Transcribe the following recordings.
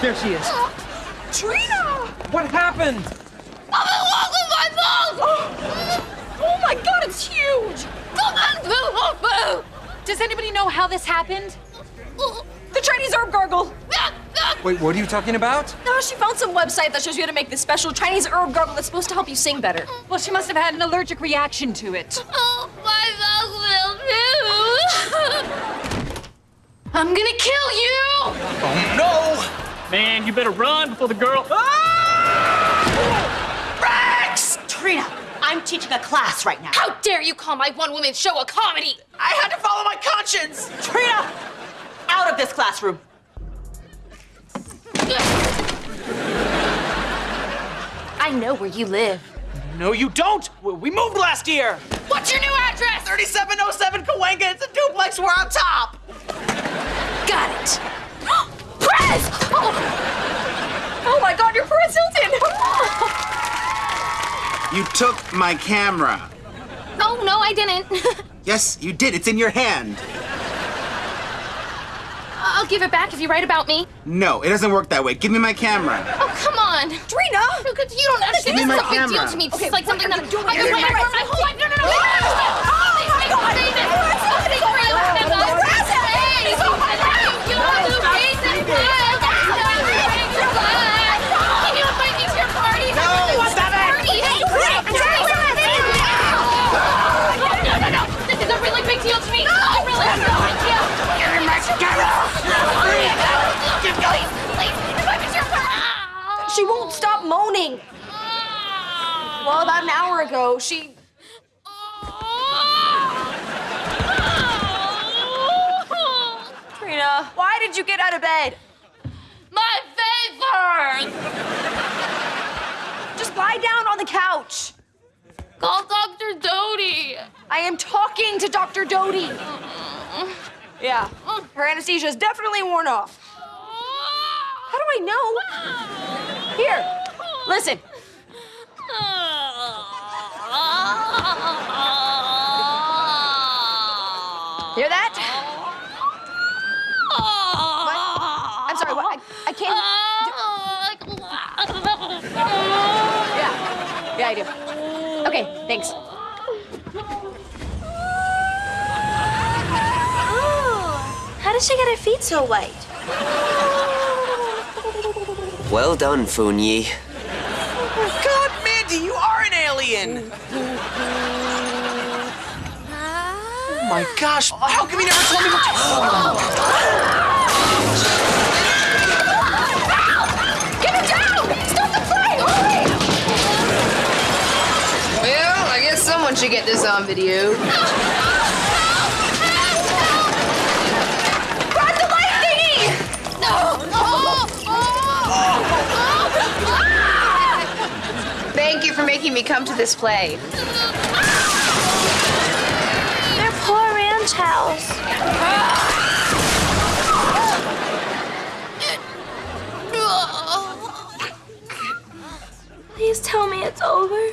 There she is. Trina! What happened? I'm in love with my balls! Oh my god, it's huge! Does anybody know how this happened? The Chinese herb gargle! Wait, what are you talking about? No, she found some website that shows you how to make this special Chinese herb gargle that's supposed to help you sing better. Well, she must have had an allergic reaction to it. Oh, my mouth will too. I'm gonna kill you! Oh, no! Man, you better run before the girl. Ah! Rex! Trina, I'm teaching a class right now. How dare you call my one-woman show a comedy? I had to follow my conscience! Trina, out of this classroom. I know where you live. No, you don't! We moved last year! What's your new address? 3707 Cahuenga, it's a duplex, we're on top! Got it. Press! Oh, Oh my god, you're Paris Hilton! You took my camera. oh no, I didn't. Yes, you did. It's in your hand. I'll give it back if you write about me. No, it doesn't work that way. Give me my camera. Oh, come on. Trina! Because you don't understand. Give me This is my a big deal to me. It's Okay, like something are that you doing? I've been You're waiting for my whole life. No, no, no. Won't stop moaning. Well, about an hour ago, she. Trina, why did you get out of bed? My face hurts! Just lie down on the couch. Call Dr. Doty! I am talking to Dr. Doty. Yeah, her anesthesia is definitely worn off. How do I know? Here, listen. Hear that? What? I'm sorry, what? I, I can't. Yeah. Yeah, I do. Okay, thanks. How did she get her feet so white? Well done, Funyi. Oh, God, Mandy, you are an alien! Oh my gosh, how come you never told me what Get her down! Stop the play! Hurry! Well, I guess someone should get this on video. Making me come to this play. They're poor ranch house. Please tell me it's over.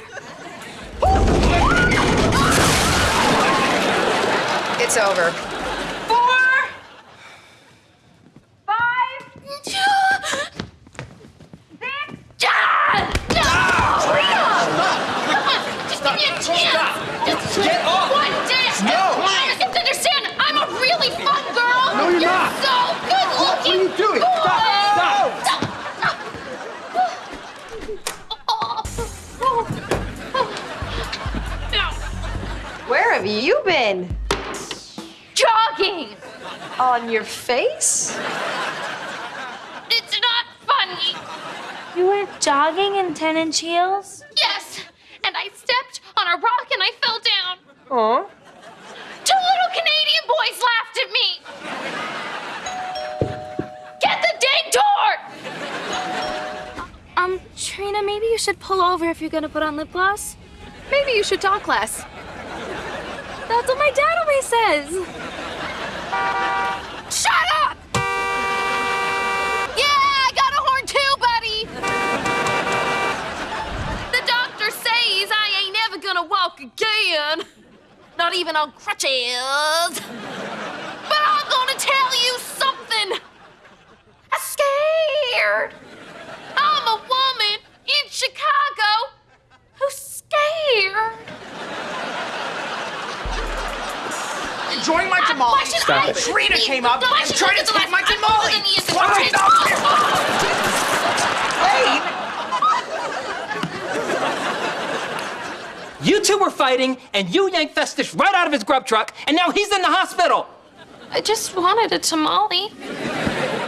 It's over. You been? Jogging! On your face? It's not funny! You were jogging in 10 inch heels? Yes! And I stepped on a rock and I fell down. Aw. Two little Canadian boys laughed at me. Get the dang door! Um, Trina, maybe you should pull over if you're gonna put on lip gloss. Maybe you should talk less. That's what my dad always says. Shut up! Yeah, I got a horn too, buddy! The doctor says I ain't never gonna walk again. Not even on crutches. But I'm gonna tell you something. I'm scared. I'm a woman in Chicago Stop it. Trina came up Why and tried to looked at the take my last one? tamale. Than he the Why first. stop You two were fighting, and you yanked Festus right out of his grub truck, and now he's in the hospital. I just wanted a tamale.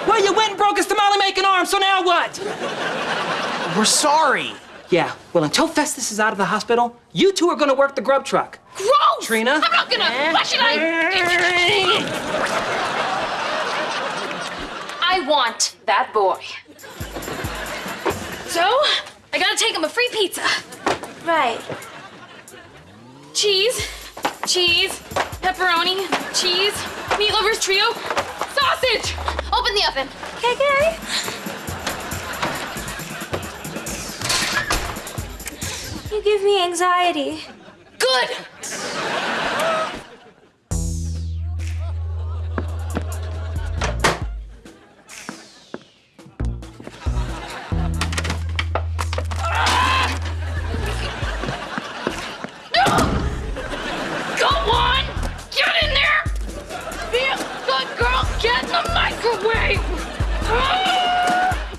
Well, you went and broke his tamale-making arm, so now what? We're sorry. Yeah, well, until Festus is out of the hospital, you two are gonna work the grub truck. Gross! Trina? I'm not gonna. Why should I? I want that boy. So, I gotta take him a free pizza. Right. Cheese, cheese, pepperoni, cheese, meat lovers trio, sausage. Open the oven. Okay, okay. You give me anxiety. Good!